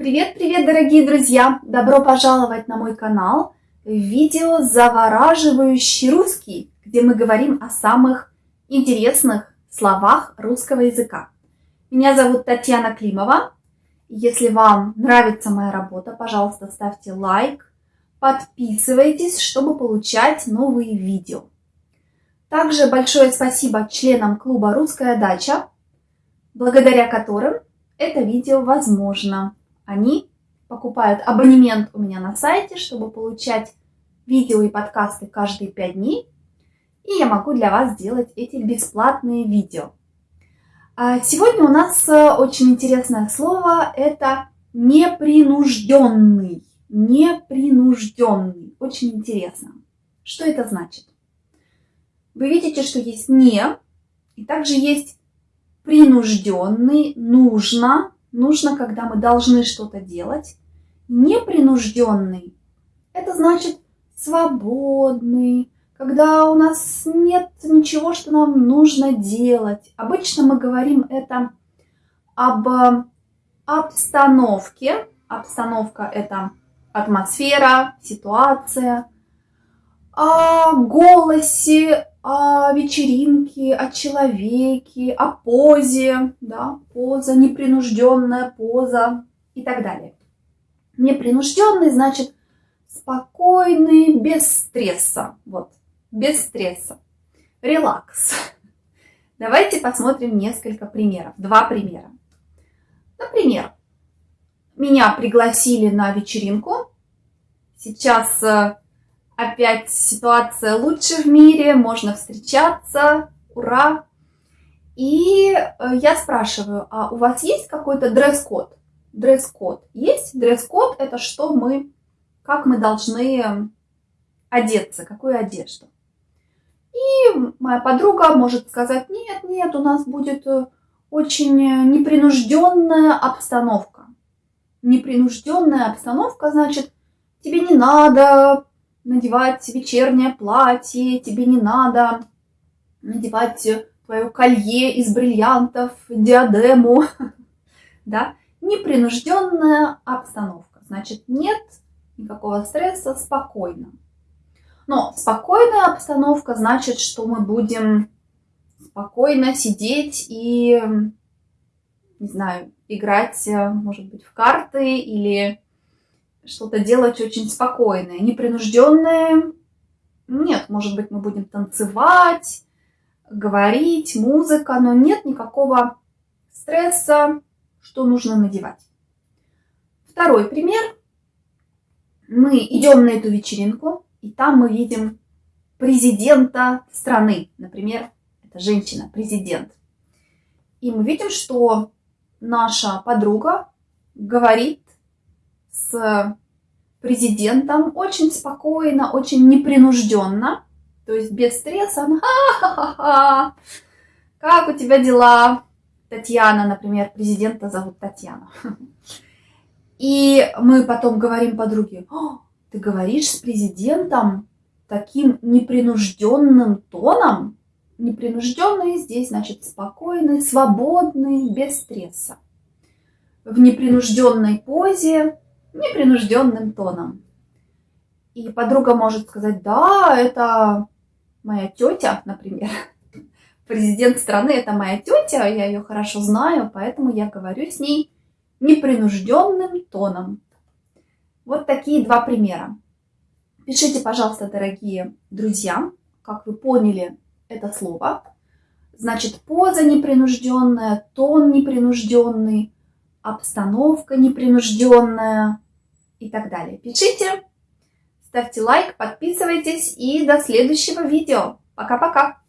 Привет-привет, дорогие друзья! Добро пожаловать на мой канал видео «Завораживающий русский», где мы говорим о самых интересных словах русского языка. Меня зовут Татьяна Климова. Если вам нравится моя работа, пожалуйста, ставьте лайк, подписывайтесь, чтобы получать новые видео. Также большое спасибо членам клуба «Русская дача», благодаря которым это видео возможно. Они покупают абонемент у меня на сайте, чтобы получать видео и подкасты каждые 5 дней. И я могу для вас сделать эти бесплатные видео. А сегодня у нас э, очень интересное слово. Это непринужденный. Непринужденный. Очень интересно. Что это значит? Вы видите, что есть не, и также есть принужденный, нужно, нужно, когда мы должны что-то делать. Непринужденный – это значит свободный, когда у нас нет ничего, что нам нужно делать. Обычно мы говорим это об э, обстановке. Обстановка – это атмосфера, ситуация. О голосе, о вечеринке, о человеке, о позе, да, поза, непринужденная поза и так далее. Непринужденный значит спокойный, без стресса, вот, без стресса. Релакс. Давайте посмотрим несколько примеров, два примера. Например, меня пригласили на вечеринку. Сейчас э, опять ситуация лучше в мире, можно встречаться, ура. И э, я спрашиваю, а у вас есть какой-то дресс-код? Дресс-код есть? Дресс-код это что мы, как мы должны одеться, какую одежду. И моя подруга может сказать, нет, нет, у нас будет э, очень непринужденная обстановка. Непринужденная обстановка, значит, тебе не надо надевать вечернее платье, тебе не надо надевать твое колье из бриллиантов, диадему, да, непринужденная обстановка. Значит, нет никакого стресса, спокойно. Но спокойная обстановка значит, что мы будем спокойно сидеть и, не знаю, играть, может быть, в карты или что-то делать очень спокойное, непринужденное. Нет, может быть, мы будем танцевать, говорить, музыка, но нет никакого стресса, что нужно надевать. Второй пример. Мы идем на эту вечеринку, и там мы видим президента страны. Например, это женщина, президент. И мы видим, что наша подруга говорит с президентом очень спокойно, очень непринужденно, то есть без стресса. Она, Ха-ха-ха, как у тебя дела? Татьяна, например, президента зовут Татьяна. И мы потом говорим подруге, ты говоришь с президентом таким непринужденным тоном? Непринужденный здесь значит спокойный, свободный, без стресса. В непринужденной позе непринужденным тоном. И подруга может сказать, да, это моя тетя, например. Президент страны это моя тетя, я ее хорошо знаю, поэтому я говорю с ней непринужденным тоном. Вот такие два примера. Пишите, пожалуйста, дорогие друзья, как вы поняли это слово. Значит, поза непринужденная, тон непринужденный, обстановка непринужденная и так далее. Пишите, ставьте лайк, подписывайтесь и до следующего видео. Пока-пока!